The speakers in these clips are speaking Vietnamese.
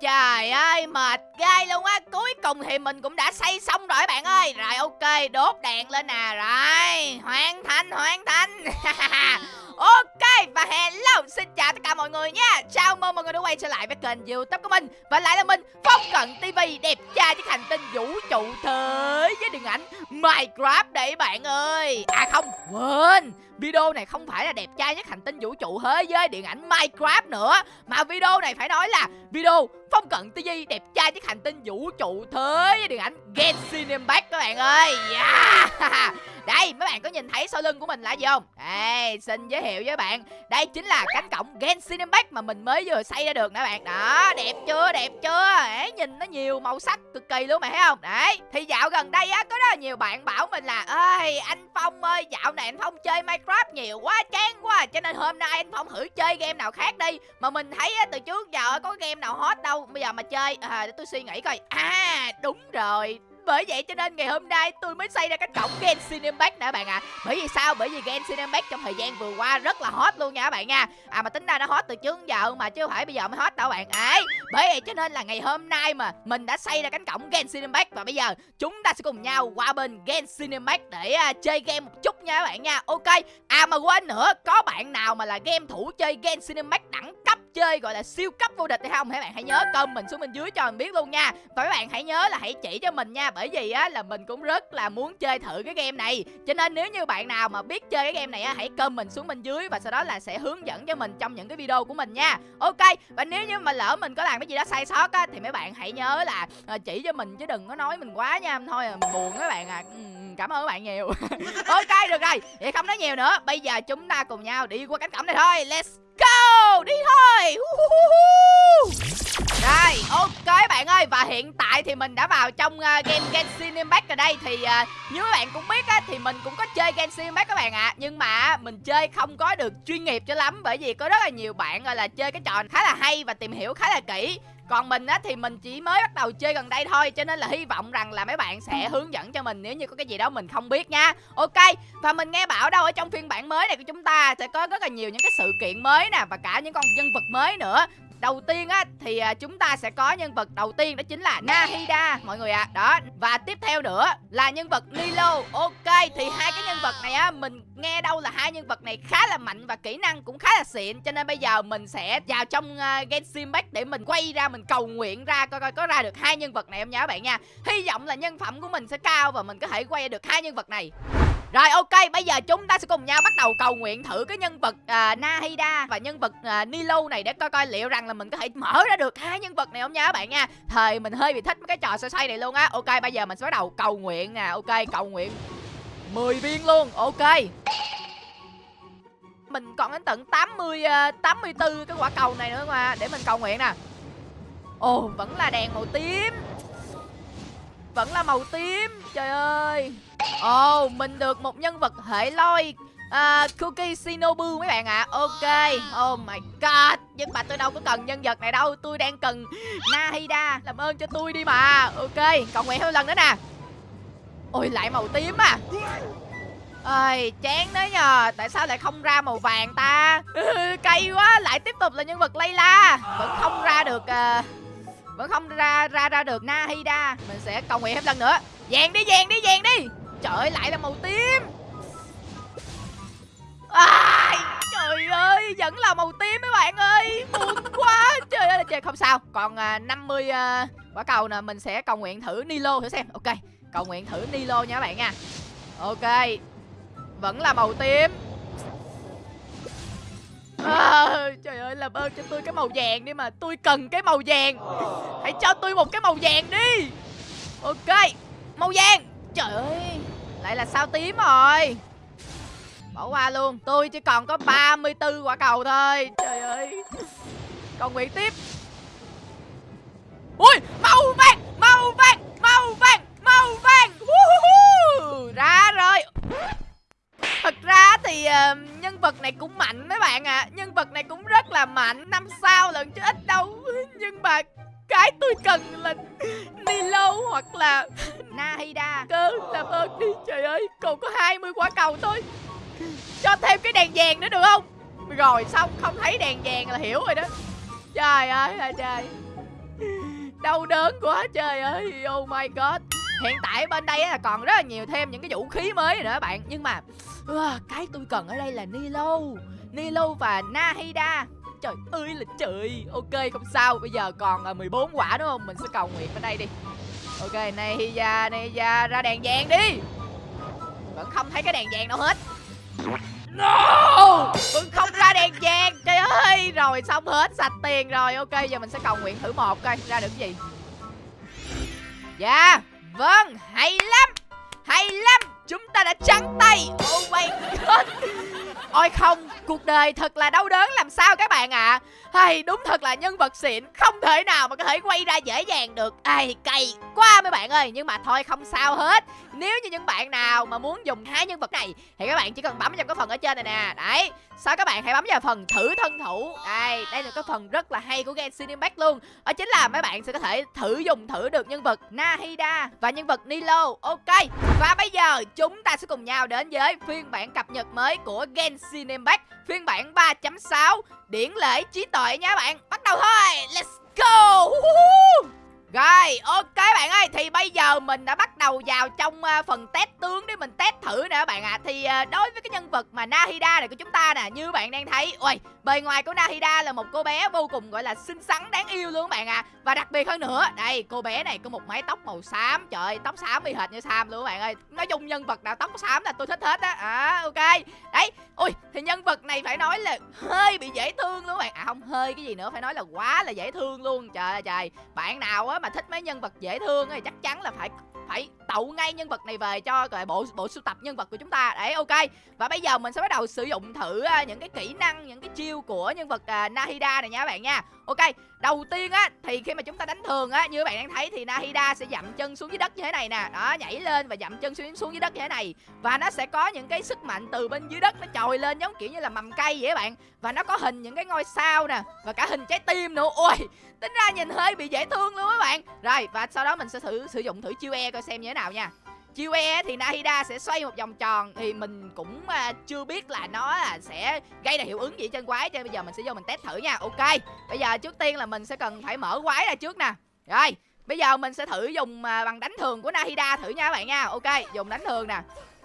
Trời ơi mệt gai luôn á. Cuối cùng thì mình cũng đã xây xong rồi bạn ơi. Rồi, ok, đốt đèn lên nè. Rồi hoàn thành hoàn thành Ok, và hello, xin chào tất cả mọi người nha. Chào mừng mọi người đã quay trở lại với kênh youtube của mình. Và lại là mình, Phong Cận TV đẹp trai với hành tinh vũ trụ thế với điện ảnh Minecraft đấy bạn ơi. À không, quên. Video này không phải là đẹp trai nhất hành tinh vũ trụ thế giới điện ảnh Minecraft nữa. Mà video này phải nói là video Phong Cận TV đẹp trai nhất hành tinh vũ trụ thế với điện ảnh Genshin Impact các bạn ơi yeah. Đây mấy bạn có nhìn thấy sau lưng của mình là gì không? Đây xin giới thiệu với bạn. Đây chính là cánh cổng Genshin Impact mà mình mới vừa xây ra được nè bạn. Đó đẹp chưa đẹp chưa? Đấy, Nhìn nó nhiều màu sắc cực kỳ luôn mà thấy không? Đấy thì dạo gần đây á có rất là nhiều bạn bảo mình là ơi anh Phong ơi dạo này anh Phong chơi Minecraft nhiều quá chán quá à. Cho nên hôm nay anh Phong thử chơi game nào khác đi. Mà mình thấy á, từ trước giờ có game nào hot đâu. Bây giờ mà chơi à, để tôi suy nghĩ coi. À đúng rồi bởi vậy cho nên ngày hôm nay tôi mới xây ra cái cổng Genshin Impact nè các bạn ạ à. Bởi vì sao? Bởi vì Genshin Impact trong thời gian vừa qua rất là hot luôn nha các bạn nha À mà tính ra nó hot từ trước giờ mà chứ không phải bây giờ mới hot đâu bạn ấy Bởi vậy cho nên là ngày hôm nay mà mình đã xây ra cánh cổng Genshin Impact Và bây giờ chúng ta sẽ cùng nhau qua bên Genshin Impact để uh, chơi game một chút nha các bạn nha Ok À mà quên nữa có bạn nào mà là game thủ chơi Genshin Impact đẳng cấp chơi gọi là siêu cấp vô địch hay không? Hãy bạn hãy nhớ comment mình xuống bên dưới cho mình biết luôn nha. Và các bạn hãy nhớ là hãy chỉ cho mình nha bởi vì á là mình cũng rất là muốn chơi thử cái game này. Cho nên nếu như bạn nào mà biết chơi cái game này á hãy comment xuống bên dưới và sau đó là sẽ hướng dẫn cho mình trong những cái video của mình nha. Ok và nếu như mà lỡ mình có làm cái gì đó sai sót á thì mấy bạn hãy nhớ là ờ, chỉ cho mình chứ đừng có nói mình quá nha thôi à, mình buồn các bạn à. Ừ, cảm ơn các bạn nhiều. Ok được rồi. Vậy không nói nhiều nữa. Bây giờ chúng ta cùng nhau đi qua cánh cổng này thôi. Let's go! Đi thôi. Đây ok bạn ơi và hiện tại thì mình đã vào trong uh, game Genshin Impact ở đây. Thì uh, như các bạn cũng biết á thì mình cũng có chơi Genshin Impact các bạn ạ. À. nhưng mà mình chơi không có được chuyên nghiệp cho lắm bởi vì có rất là nhiều bạn gọi là chơi cái trò khá là hay và tìm hiểu khá là kỹ còn mình á, thì mình chỉ mới bắt đầu chơi gần đây thôi, Cho nên là hy vọng rằng là mấy bạn sẽ hướng dẫn cho mình, Nếu như có cái gì đó mình không biết nha. Ok, Và mình nghe bảo đâu ở trong phiên bản mới này của chúng ta Sẽ có rất là nhiều những cái sự kiện mới nè, Và cả những con nhân vật mới nữa. Đầu tiên á thì à, chúng ta sẽ có nhân vật đầu tiên đó chính là Nahida mọi người ạ. À. Đó, và tiếp theo nữa là nhân vật Nilo. Ok thì hai cái nhân vật này á mình nghe đâu là hai nhân vật này khá là mạnh và kỹ năng cũng khá là xịn cho nên bây giờ mình sẽ vào trong à, uh, Genshin Impact để mình quay ra mình cầu nguyện ra coi coi có ra được hai nhân vật này không nhớ bạn nha. Hy vọng là nhân phẩm của mình sẽ cao và mình có thể quay được hai nhân vật này. Rồi ok, bây giờ chúng ta sẽ cùng nhau bắt đầu cầu nguyện thử cái nhân vật uh, Nahida và nhân vật uh, Nilo này để coi coi liệu rằng là mình có thể mở ra được hai nhân vật này không nha các bạn nha. Thời mình hơi bị thích cái trò xoay xoay này luôn á. Ok, bây giờ mình sẽ bắt đầu cầu nguyện nè. Ok, cầu nguyện 10 viên luôn. Ok. Mình còn đến tận 80 uh, 84 cái quả cầu này nữa mà để mình cầu nguyện nè. Ồ, vẫn là đèn màu tím. Vẫn là màu tím. Trời ơi. Ồ, oh, mình được một nhân vật hệ lôi. À, Cookie Shinobu mấy bạn ạ. À. Ok. Oh my god. Nhưng mà tôi đâu có cần nhân vật này đâu. Tôi đang cần Nahida Làm ơn cho tôi đi mà. Ok Còn nguyện thêm lần nữa nè. Ôi lại màu tím à. Ơi chán đấy nhờ. Tại sao lại không ra màu vàng ta? Ừ, cay quá. Lại tiếp tục là nhân vật layla. Vẫn không ra được uh, vẫn không ra ra ra được nahida. Mình sẽ cầu nguyện thêm lần nữa. Vàng đi vàng đi vàng đi. Trời ơi lại là màu tím. À, Trời ơi vẫn là màu tím mấy bạn ơi. Buồn quá. Trời ơi trời không sao. Còn à, 50 à, quả cầu nè Mình sẽ cầu nguyện thử Nilo thử xem. Ok cầu nguyện thử Nilo nha các bạn nha. Ok Vẫn là màu tím. À, Trời ơi làm ơn cho tôi cái màu vàng đi mà. Tôi cần cái màu vàng. Hãy cho tôi một cái màu vàng đi. Ok Màu vàng. Trời ơi. Lại là sao tím rồi? Bỏ qua luôn. Tôi chỉ còn có 34 quả cầu thôi. Trời ơi. Còn nguyện tiếp. Ui Màu vàng Màu vàng Màu vàng Màu vàng. Ra rồi. Thật ra thì uh, nhân vật này cũng mạnh mấy bạn ạ. À. Nhân vật này cũng rất là mạnh. Năm sao lần chứ ít đâu. Nhưng mà cái tôi cần là Nilo hoặc là Nahida. Cơ làm ơn đi. Trời ơi còn có 20 quả cầu thôi. Cho thêm cái đèn vàng nữa được không? Rồi xong không thấy đèn vàng là hiểu rồi đó. Trời ơi là trời. Đau đớn quá trời ơi. Oh my god. Hiện tại bên đây là còn rất là nhiều thêm những cái vũ khí mới nữa các bạn. Nhưng mà uh, cái tôi cần ở đây là nilo nilo và nahida trời ơi là trời. Ok, không sao. Bây giờ còn à, 14 quả đúng không? Mình sẽ cầu nguyện ở đây đi. Ok, này ra này ra đèn vàng đi. Vẫn không thấy cái đèn vàng đâu hết. No! Vẫn không ra đèn vàng. Trời ơi. Rồi, xong hết. Sạch tiền rồi. Ok, giờ mình sẽ cầu nguyện thử một coi, Ra được cái gì. Dạ. Vâng Hay lắm. Hay lắm. Chúng ta đã trắng tay. Oh my god. Ôi không, Cuộc đời thật là đau đớn, làm sao các bạn ạ? À? hay, đúng thật là nhân vật xịn, không thể nào mà có thể quay ra dễ dàng được. Ai cay quá mấy bạn ơi, nhưng mà thôi không sao hết. Nếu như những bạn nào mà muốn dùng hai nhân vật này, thì các bạn chỉ cần bấm vào cái phần ở trên này nè. Đấy sau các bạn hãy bấm vào phần thử thân thủ? Đây đây là cái phần rất là hay của game cinemax luôn. Đó chính là mấy bạn sẽ có thể thử dùng thử được nhân vật nahida và nhân vật nilo. Ok, và bây giờ chúng ta sẽ cùng nhau đến với phiên bản cập nhật mới của game cinemax, phiên bản 3.6 điển lễ trí tuệ nha bạn. Bắt đầu thôi, let's go! Rồi, ok bạn ơi, thì bây giờ mình đã bắt đầu vào trong uh, phần test tướng để mình test thử nè bạn ạ. À. Thì uh, đối với cái nhân vật mà Nahida này của chúng ta nè, như bạn đang thấy, ôi, bề ngoài của Nahida là một cô bé vô cùng gọi là xinh xắn đáng yêu luôn bạn ạ. À. Và đặc biệt hơn nữa, đây, cô bé này có một mái tóc màu xám, trời tóc xám y hệt như Sam luôn bạn ơi. Nói chung nhân vật nào tóc xám là tôi thích hết á. À, ok. Đấy, ui, thì nhân vật này phải nói là hơi bị dễ thương luôn các bạn. À không, hơi cái gì nữa, phải nói là quá là dễ thương luôn. Trời ơi trời, bạn nào á mà thích mấy nhân vật dễ thương thì chắc chắn là phải phải tậu ngay nhân vật này về cho gọi bộ bộ sưu tập nhân vật của chúng ta đấy ok và bây giờ mình sẽ bắt đầu sử dụng thử à, những cái kỹ năng những cái chiêu của nhân vật uh, Nahida này nha các bạn nha ok, đầu tiên á, thì khi mà chúng ta đánh thường á, như các bạn đang thấy thì Nahida sẽ dậm chân xuống dưới đất như thế này nè. Đó, nhảy lên và dậm chân xuống xuống dưới đất như thế này. Và nó sẽ có những cái sức mạnh từ bên dưới đất nó trồi lên, giống kiểu như là mầm cây vậy các bạn. Và nó có hình những cái ngôi sao nè, và cả hình trái tim nữa. Ôi, tính ra nhìn hơi bị dễ thương luôn các bạn. Rồi, và sau đó mình sẽ thử sử dụng thử chiêu e coi xem như thế nào nha chiêu e thì Nahida sẽ xoay một vòng tròn thì mình cũng à, chưa biết là nó à, sẽ gây ra hiệu ứng gì trên quái, cho nên bây giờ mình sẽ vô mình test thử nha. Ok, bây giờ trước tiên là mình sẽ cần phải mở quái ra trước nè. Rồi, bây giờ mình sẽ thử dùng à, bằng đánh thường của Nahida thử nha các bạn nha. Ok, dùng đánh thường nè.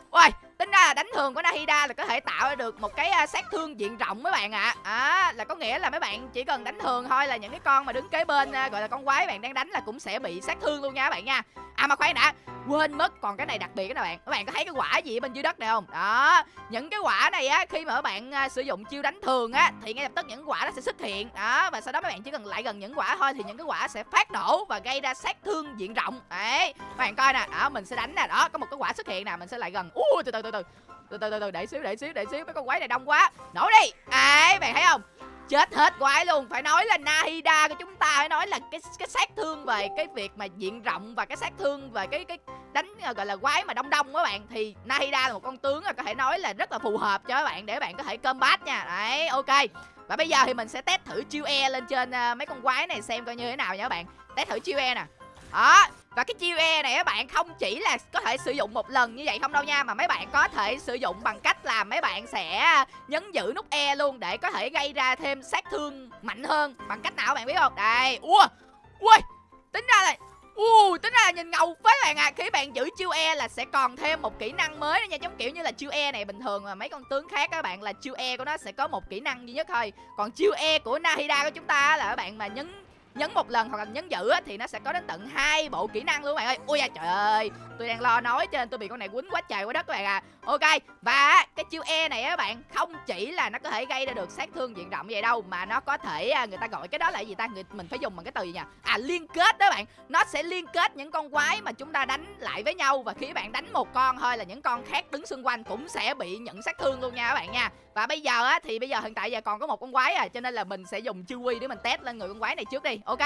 Ôi tính ra là đánh thường của Nahida là có thể tạo được một cái à, sát thương diện rộng mấy bạn ạ. À. à là có nghĩa là mấy bạn chỉ cần đánh thường thôi là những cái con mà đứng kế bên à, gọi là con quái bạn đang đánh là cũng sẽ bị sát thương luôn nha các bạn nha. À mà khoan đã, quên mất còn cái này đặc biệt đó bạn. Các bạn có thấy cái quả gì ở bên dưới đất này không? Đó, những cái quả này á, khi mà các bạn à, sử dụng chiêu đánh thường á, thì ngay lập tức những quả nó sẽ xuất hiện. Đó, và sau đó các bạn chỉ cần lại gần những quả thôi thì những cái quả sẽ phát nổ và gây ra sát thương diện rộng. Đấy, các bạn coi nè. Đó, mình sẽ đánh nè. Đó, có một cái quả xuất hiện nè, mình sẽ lại gần. Ui, từ từ từ từ từ từ từ từ, để xíu để xíu để xíu, mấy con quái này đông quá. Nổ đi. Ấy bạn thấy không? Chết hết quái luôn. Phải nói là Nahida của chúng ta phải nói là cái cái sát thương về cái việc mà diện rộng và cái sát thương về cái cái đánh à, gọi là quái mà đông đông các bạn. Thì Nahida là một con tướng là có thể nói là rất là phù hợp cho các bạn để bạn có thể combat nha. Đấy, ok. Và bây giờ thì mình sẽ test thử chiêu e lên trên à, mấy con quái này xem coi như thế nào nha các bạn. Test thử chiêu e nè. Đó và cái chiêu E này các bạn không chỉ là có thể sử dụng một lần như vậy không đâu nha Mà mấy bạn có thể sử dụng bằng cách là mấy bạn sẽ à, nhấn giữ nút E luôn Để có thể gây ra thêm sát thương mạnh hơn. Bằng cách nào các bạn biết không? Đây, ua, ui, tính ra là u tính ra là nhìn ngầu phết bạn à. Khi bạn giữ chiêu E là sẽ còn thêm một kỹ năng mới nữa nha Giống kiểu như là chiêu E này bình thường mà mấy con tướng khác các bạn là chiêu E của nó sẽ có một kỹ năng duy nhất thôi. Còn chiêu E của Nahida của chúng ta là các bạn mà nhấn nhấn một lần hoặc là nhấn giữ á, thì nó sẽ có đến tận hai bộ kỹ năng luôn các bạn ơi. Ui da trời ơi. Tôi đang lo nói cho nên tôi bị con này quýnh quá trời quá đất các bạn à. Ok và cái chiêu e này á bạn không chỉ là nó có thể gây ra được sát thương diện rộng vậy đâu mà nó có thể à, người ta gọi cái đó là gì ta? Người mình phải dùng bằng cái từ gì nhỉ? À liên kết đó bạn. Nó sẽ liên kết những con quái mà chúng ta đánh lại với nhau và khi bạn đánh một con thôi là những con khác đứng xung quanh cũng sẽ bị nhận sát thương luôn nha các bạn nha. Và bây giờ á thì bây giờ hiện tại giờ còn có một con quái à cho nên là mình sẽ dùng chiêu quy để mình test lên người con quái này trước đi ok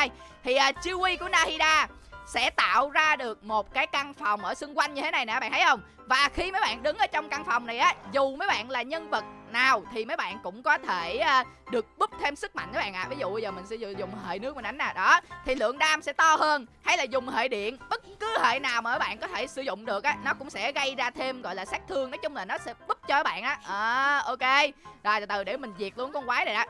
thì à, uh, chiêu quy của nahida sẽ tạo ra được một cái căn phòng ở xung quanh như thế này nè bạn thấy không? Và khi mấy bạn đứng ở trong căn phòng này á dù mấy bạn là nhân vật nào thì mấy bạn cũng có thể uh, được búp thêm sức mạnh các bạn ạ. À. ví dụ bây giờ mình sẽ dùng hệ nước mình đánh nè đó. Thì lượng đam sẽ to hơn hay là dùng hệ điện bất cứ hệ nào mà các bạn có thể sử dụng được á nó cũng sẽ gây ra thêm gọi là sát thương. Nói chung là nó sẽ búp cho các bạn á. À, ok. Rồi từ từ để mình diệt luôn con quái này đã.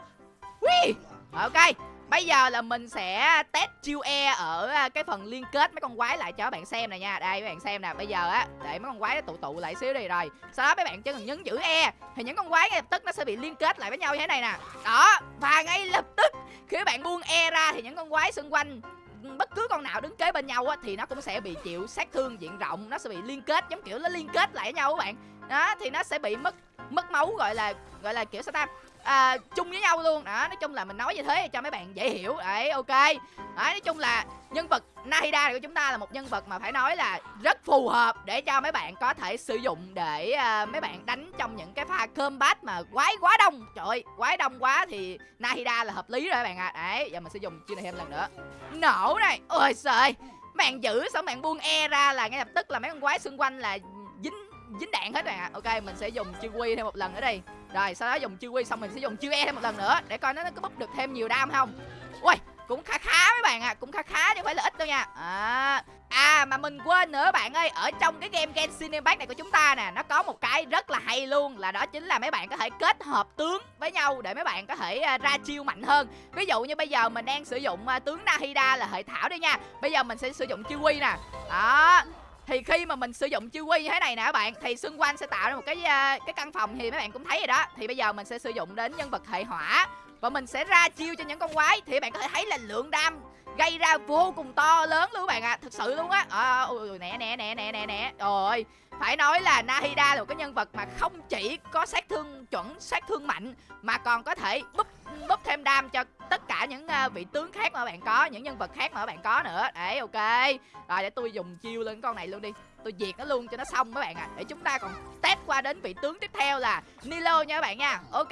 Ui! ok Bây giờ là mình sẽ test chiêu E ở à, cái phần liên kết mấy con quái lại cho các bạn xem nè nha. Đây, các bạn xem nè, Bây giờ á, để mấy con quái nó tụ tụ lại xíu đi rồi. Sau đó mấy bạn chỉ cần nhấn giữ E Thì những con quái ngay lập tức nó sẽ bị liên kết lại với nhau như thế này nè. Đó, Và ngay lập tức, khi các bạn buông E ra thì những con quái xung quanh, bất cứ con nào đứng kế bên nhau á, thì nó cũng sẽ bị chịu sát thương diện rộng, nó sẽ bị liên kết, giống kiểu nó liên kết lại với nhau các bạn. Đó, thì nó sẽ bị mất mất máu, gọi là gọi là, kiểu sao ta? À, chung với nhau luôn. Đó nói chung là mình nói như thế cho mấy bạn dễ hiểu. Đấy ok. Đấy nói chung là nhân vật Nahida của chúng ta là một nhân vật mà phải nói là rất phù hợp để cho mấy bạn có thể sử dụng để uh, mấy bạn đánh trong những cái pha combat mà quái quá đông. Trời ơi quái đông quá thì Nahida là hợp lý rồi các bạn ạ. À. đấy giờ mình sẽ dùng chiêu này thêm lần nữa. Nổ này. Ôi trời bạn giữ xong bạn buông e ra là ngay lập tức là mấy con quái xung quanh là dính đạn hết rồi ạ ok, mình sẽ dùng chiêu quy thêm một lần nữa đi. Rồi, sau đó dùng chiêu quy xong mình sẽ dùng chiêu e thêm một lần nữa để coi nó có búp được thêm nhiều đam không. Ui cũng khá khá mấy bạn ạ à. cũng khá khá chứ không phải là ít đâu nha. À À mà mình quên nữa bạn ơi, Ở trong cái game Genshin Impact này của chúng ta nè, Nó có một cái rất là hay luôn, Là đó chính là mấy bạn có thể kết hợp tướng với nhau Để mấy bạn có thể à, ra chiêu mạnh hơn. Ví dụ như bây giờ mình đang sử dụng à, tướng Nahida là hệ thảo đi nha. Bây giờ mình sẽ sử dụng chiêu quy nè. Đó thì khi mà mình sử dụng chiêu quy như thế này nè các bạn thì xung quanh sẽ tạo ra một cái ờ, cái căn phòng thì mấy bạn cũng thấy rồi đó. Thì bây giờ mình sẽ sử dụng đến nhân vật hệ hỏa và mình sẽ ra chiêu cho những con quái. Thì bạn có thể thấy là lượng đam gây ra vô cùng to lớn luôn các bạn ạ à. thực sự luôn á. Ờ, à, ui, nè nè nè nè nè nè. Rồi phải nói là Nahida là một cái nhân vật mà không chỉ có sát thương chuẩn sát thương mạnh mà còn có thể búp búp thêm đam cho tất cả những uh, vị tướng khác mà bạn có những nhân vật khác mà bạn có nữa. Đấy ok. Rồi để tôi dùng chiêu lên con này luôn đi. Tôi diệt nó luôn cho nó xong các bạn ạ. À. để chúng ta còn test qua đến vị tướng tiếp theo là Nilo nha các bạn nha. Ok.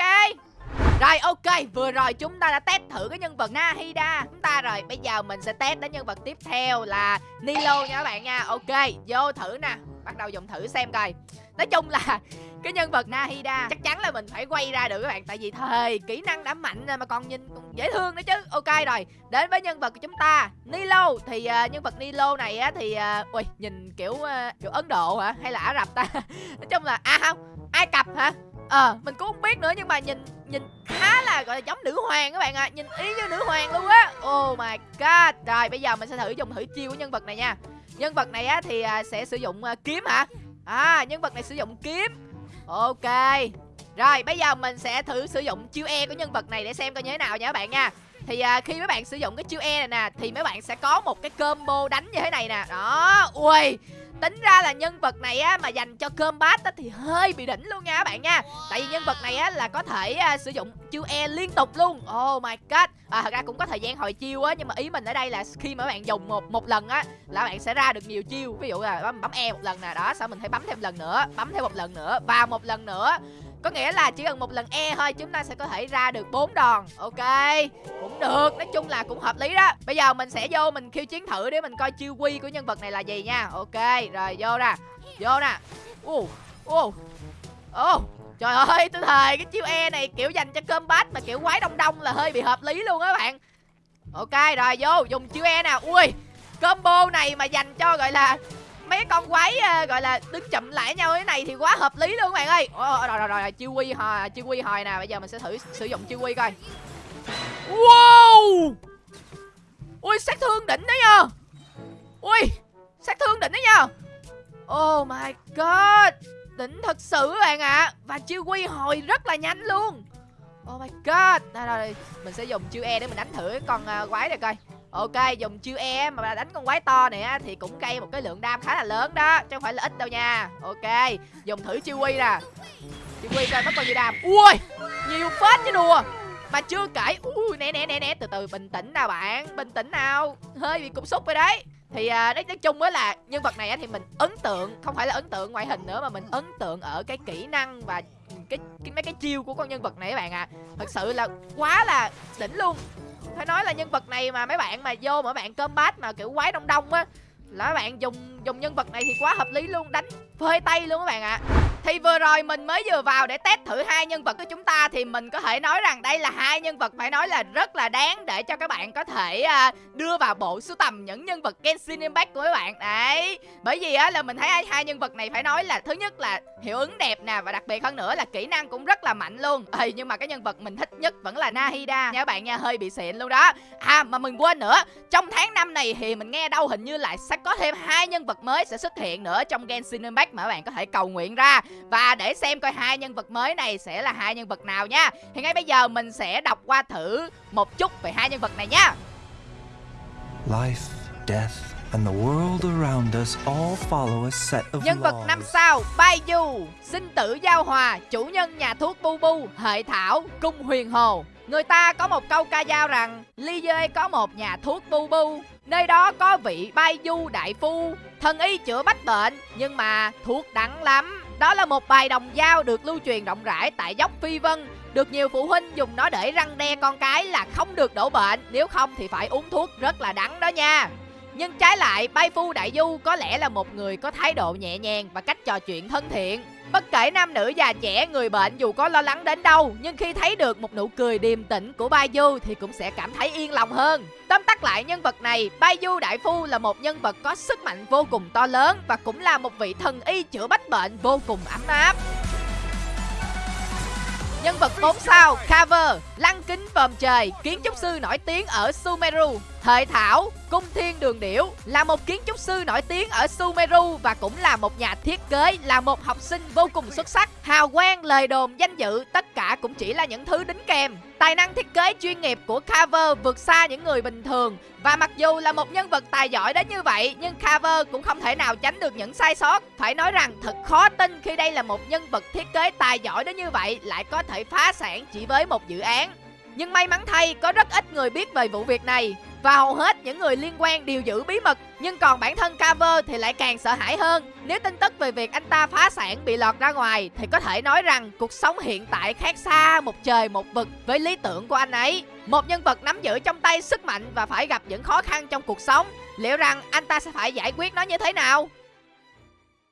Rồi ok, vừa rồi chúng ta đã test thử cái nhân vật Nahida. Chúng ta rồi, bây giờ mình sẽ test đến nhân vật tiếp theo là Nilo nha các bạn nha. Ok, vô thử nè. Bắt đầu dùng thử xem coi. Nói chung là cái nhân vật Nahida chắc chắn là mình phải quay ra được các bạn. Tại vì thời kỹ năng đã mạnh rồi mà còn nhìn còn dễ thương nữa chứ. Ok rồi, đến với nhân vật của chúng ta Nilo. Thì uh, nhân vật Nilo này á thì uh, Ui, nhìn kiểu uh, kiểu Ấn Độ hả? Hay là Ả Rập ta? Nói chung là, à không, Ai Cập hả? Ờ, à, mình cũng không biết nữa nhưng mà nhìn nhìn khá là gọi là giống nữ hoàng các bạn ạ. À. Nhìn ý như nữ hoàng luôn á. Oh my god. Rồi bây giờ mình sẽ thử dùng thử chiêu của nhân vật này nha. Nhân vật này á thì à, sẽ sử dụng à, kiếm hả? À nhân vật này sử dụng kiếm. Ok. Rồi bây giờ mình sẽ thử sử dụng chiêu E của nhân vật này để xem coi như thế nào nha các bạn nha. Thì à, khi mấy bạn sử dụng cái chiêu E này nè Thì mấy bạn sẽ có một cái combo đánh như thế này nè. Đó Ui. Tính ra là nhân vật này á mà dành cho combat á thì hơi bị đỉnh luôn nha các bạn nha. Tại vì nhân vật này á là có thể uh, sử dụng chiêu E liên tục luôn. Oh my god. À thật ra cũng có thời gian hồi chiêu á nhưng mà ý mình ở đây là khi mà các bạn dùng một một lần á là bạn sẽ ra được nhiều chiêu. Ví dụ là bấm, bấm E một lần nè, đó, sau mình phải bấm thêm lần nữa, bấm thêm một lần nữa và một lần nữa. Có nghĩa là chỉ cần một lần E thôi, chúng ta sẽ có thể ra được bốn đòn. Ok, Cũng được, Nói chung là cũng hợp lý đó. Bây giờ mình sẽ vô, mình khiêu chiến thử để mình coi chiêu quy của nhân vật này là gì nha. Ok, Rồi, vô nè Vô nè. Ô Ô Ô Trời ơi, tôi thề, cái chiêu E này kiểu dành cho cơm bát mà kiểu quái đông đông là hơi bị hợp lý luôn á các bạn. Ok, rồi, vô, dùng chiêu E nè. Ui, Combo này mà dành cho, gọi là mấy con quái uh, gọi là đứng chậm lại nhau thế này thì quá hợp lý luôn các bạn ơi. Rồi rồi rồi chiêu quy hồi chiêu quy hồi nè bây giờ mình sẽ thử sử dụng chiêu quy coi. Wow! Ui sát thương đỉnh đấy nha ui sát thương đỉnh đấy nha oh my god! Đỉnh thật sự các bạn ạ. À. và chiêu quy hồi rất là nhanh luôn. Oh my god! Đây rồi mình sẽ dùng chiêu e để mình đánh thử con uh, quái này coi. Ok, dùng chiêu E mà đánh con quái to này á thì cũng gây một cái lượng đam khá là lớn đó, chứ không phải là ít đâu nha. Ok, dùng thử chiêu Quy nè. Chiêu Quy coi mất bao nhiêu đam. Ui, nhiều phết chứ đùa. Mà chưa kể, ui nè nè nè nè, từ từ bình tĩnh nào bạn, bình tĩnh nào. Hơi bị cục xúc rồi đấy. Thì à, nói, nói chung á là nhân vật này á thì mình ấn tượng, không phải là ấn tượng ngoại hình nữa mà mình ấn tượng ở cái kỹ năng và cái, cái mấy cái chiêu của con nhân vật này các bạn ạ. À. Thật sự là quá là đỉnh luôn phải nói là nhân vật này mà mấy bạn mà vô mà bạn combat mà kiểu quái đông đông á, là bạn dùng dùng nhân vật này thì quá hợp lý luôn, đánh phơi tay luôn các bạn ạ à. Thì vừa rồi mình mới vừa vào để test thử hai nhân vật của chúng ta Thì mình có thể nói rằng đây là hai nhân vật phải nói là rất là đáng Để cho các bạn có thể uh, đưa vào bộ sưu tầm những nhân vật Genshin Impact của các bạn. Đấy Bởi vì á là mình thấy hai nhân vật này phải nói là Thứ nhất là hiệu ứng đẹp nè Và đặc biệt hơn nữa là kỹ năng cũng rất là mạnh luôn. Ừ, Nhưng mà cái nhân vật mình thích nhất vẫn là Nahida. Nha các bạn nha hơi bị xịn luôn đó. À mà mình quên nữa Trong tháng năm này thì mình nghe đâu hình như là sẽ có thêm hai nhân vật mới sẽ xuất hiện nữa trong Genshin Impact mà các bạn có thể cầu nguyện ra và để xem coi hai nhân vật mới này sẽ là hai nhân vật nào nha. Thì ngay bây giờ mình sẽ đọc qua thử một chút về hai nhân vật này nha. Life, death and the world around us all follow a set of Nhân vật năm sao Baidu Sinh tử giao hòa Chủ nhân nhà thuốc Bu Bu Hệ thảo Cung huyền hồ. Người ta có một câu ca dao rằng Ly dê có một nhà thuốc Bu Bu Nơi đó có vị Baidu đại phu. Thần y chữa bách bệnh Nhưng mà thuốc đắng lắm đó là một bài đồng dao được lưu truyền rộng rãi tại dốc Phi Vân được nhiều phụ huynh dùng nó để răng đe con cái là không được đổ bệnh Nếu không thì phải uống thuốc rất là đắng đó nha nhưng trái lại, Bai Phu Đại Du có lẽ là một người có thái độ nhẹ nhàng và cách trò chuyện thân thiện. Bất kể nam nữ già trẻ, người bệnh dù có lo lắng đến đâu, nhưng khi thấy được một nụ cười điềm tĩnh của Bai Du thì cũng sẽ cảm thấy yên lòng hơn. Tóm tắt lại nhân vật này, Bai Du Đại Phu là một nhân vật có sức mạnh vô cùng to lớn và cũng là một vị thần y chữa bách bệnh vô cùng ấm áp. Nhân vật 4 sao, Cover, lăng kính vòm trời, kiến trúc sư nổi tiếng ở Sumeru. Thời Thảo, Cung Thiên Đường Điểu là một kiến trúc sư nổi tiếng ở Sumeru và cũng là một nhà thiết kế, là một học sinh vô cùng xuất sắc. Hào quang, lời đồn, danh dự, tất cả cũng chỉ là những thứ đính kèm. Tài năng thiết kế chuyên nghiệp của Carver vượt xa những người bình thường và mặc dù là một nhân vật tài giỏi đến như vậy nhưng Carver cũng không thể nào tránh được những sai sót. Phải nói rằng thật khó tin khi đây là một nhân vật thiết kế tài giỏi đến như vậy lại có thể phá sản chỉ với một dự án. Nhưng may mắn thay, có rất ít người biết về vụ việc này. Và hầu hết những người liên quan đều giữ bí mật. Nhưng còn bản thân Cover thì lại càng sợ hãi hơn. Nếu tin tức về việc anh ta phá sản bị lọt ra ngoài, Thì có thể nói rằng cuộc sống hiện tại khác xa một trời một vực với lý tưởng của anh ấy. Một nhân vật nắm giữ trong tay sức mạnh và phải gặp những khó khăn trong cuộc sống. Liệu rằng anh ta sẽ phải giải quyết nó như thế nào?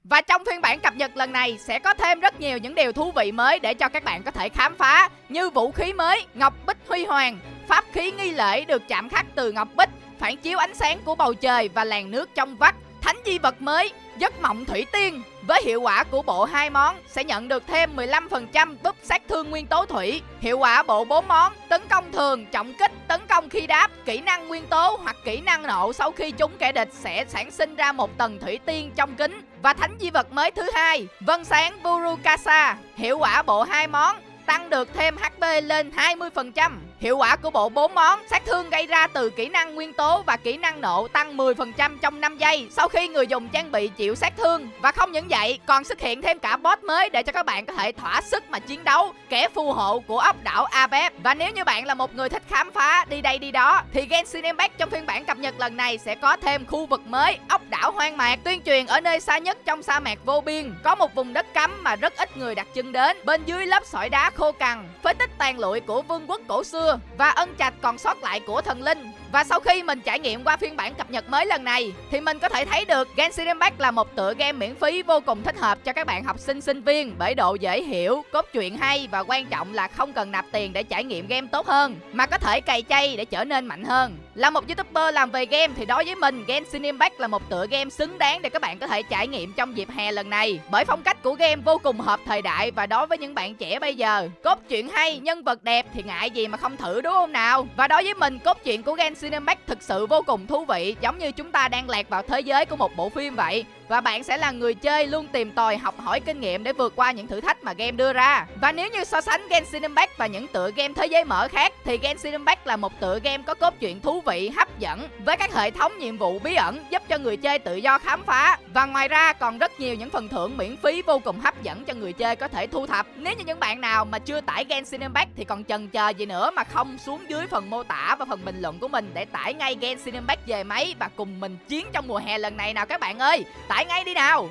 Và trong phiên bản cập nhật lần này sẽ có thêm rất nhiều những điều thú vị mới để cho các bạn có thể khám phá, Như vũ khí mới, Ngọc Bích Huy Hoàng, Pháp khí nghi lễ được chạm khắc từ Ngọc Bích, Phản chiếu ánh sáng của bầu trời và làn nước trong vắt, Thánh di vật mới, Giấc mộng thủy tiên với hiệu quả của bộ hai món sẽ nhận được thêm 15% búp sát thương nguyên tố thủy. Hiệu quả bộ 4 món tấn công thường, trọng kích, tấn công khi đáp, kỹ năng nguyên tố hoặc kỹ năng nộ sau khi trúng kẻ địch sẽ sản sinh ra một tầng thủy tiên trong kính. Và thánh di vật mới thứ hai, vân sáng Burukasa. Hiệu quả bộ hai món tăng được thêm HP lên 20%. Hiệu quả của bộ 4 món sát thương gây ra từ kỹ năng nguyên tố và kỹ năng nộ tăng 10% trong 5 giây sau khi người dùng trang bị chịu sát thương. Và không những vậy, còn xuất hiện thêm cả boss mới để cho các bạn có thể thỏa sức mà chiến đấu, kẻ phù hộ của ốc đảo Abep. Và nếu như bạn là một người thích khám phá đi đây đi đó thì Genshin Impact trong phiên bản cập nhật lần này sẽ có thêm khu vực mới ốc đảo hoang mạc tuyên truyền ở nơi xa nhất trong sa mạc vô biên có một vùng đất cấm mà rất ít người đặt chân đến bên dưới lớp sỏi đá khô cằn phế tích tàn lụi của vương quốc cổ xưa và ân trạch còn sót lại của thần linh và sau khi mình trải nghiệm qua phiên bản cập nhật mới lần này thì mình có thể thấy được Genshin Impact là một tựa game miễn phí vô cùng thích hợp cho các bạn học sinh sinh viên bởi độ dễ hiểu, cốt truyện hay và quan trọng là không cần nạp tiền để trải nghiệm game tốt hơn mà có thể cày chay để trở nên mạnh hơn. Là một youtuber làm về game thì đối với mình Genshin Impact là một tựa game xứng đáng để các bạn có thể trải nghiệm trong dịp hè lần này bởi phong cách của game vô cùng hợp thời đại và đối với những bạn trẻ bây giờ cốt truyện hay, nhân vật đẹp thì ngại gì mà không thử đúng không nào? Và đối với mình cốt truyện của Genshin cinematic thực sự vô cùng thú vị, giống như chúng ta đang lạc vào thế giới của một bộ phim vậy và bạn sẽ là người chơi luôn tìm tòi học hỏi kinh nghiệm để vượt qua những thử thách mà game đưa ra. Và nếu như so sánh Genshin Impact và những tựa game thế giới mở khác thì Genshin Impact là một tựa game có cốt truyện thú vị, hấp dẫn với các hệ thống nhiệm vụ bí ẩn giúp cho người chơi tự do khám phá. Và ngoài ra còn rất nhiều những phần thưởng miễn phí vô cùng hấp dẫn cho người chơi có thể thu thập. Nếu như những bạn nào mà chưa tải Genshin Impact thì còn chần chờ gì nữa mà không xuống dưới phần mô tả và phần bình luận của mình để tải ngay Genshin Impact về máy và cùng mình chiến trong mùa hè lần này nào các bạn ơi. Tải ngay đi nào.